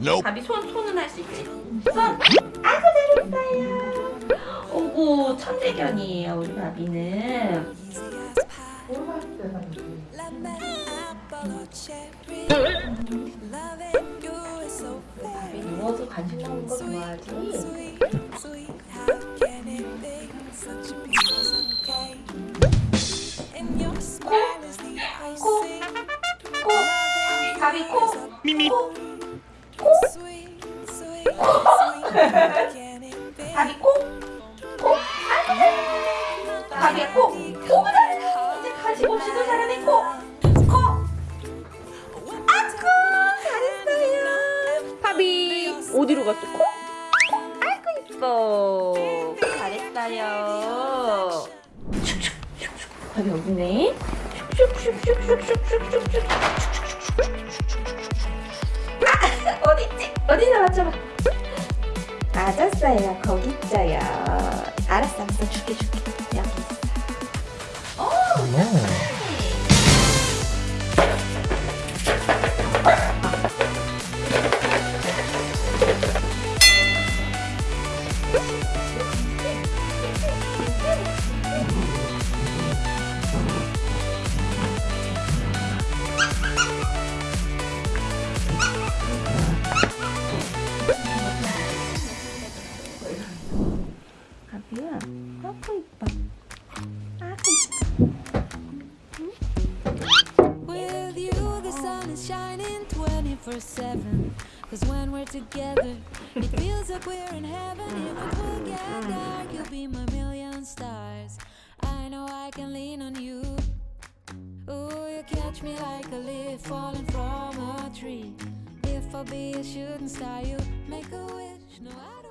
Nope. 가비 손 손은 할 수 있지. 손. 아이고 잘했어요. 오고 천재견이에요 우리 바비는. 바비 누워서 간식 먹는 거 좋아하지? 코, 코, 바비 코, 미미. 코, 바비 코, 코, 아이고 코, 코 잘해. 이제 간식 없이도 잘하네 코, 코. 아이고 잘했어요. 바비 어디로 갔어 코? 아이고 이뻐. 잘했어요. 바비 어디네? 슉슉슉슉슉슉슉슉슉. 아, 어딨지? 어디나 맞춰봐. 맞았어요. 거기 있어요. 알았어, 알았어. 줄게, 줄게. 여기 있어. 오, Yeah, I'll With you, the sun is shining 24 7. Cause when we're together, it feels like we're in heaven. If get dark, you'll be my million stars. I know I can lean on you. You catch me like a leaf falling from a tree. If I be a shooting star, you make a wish. No, I don't.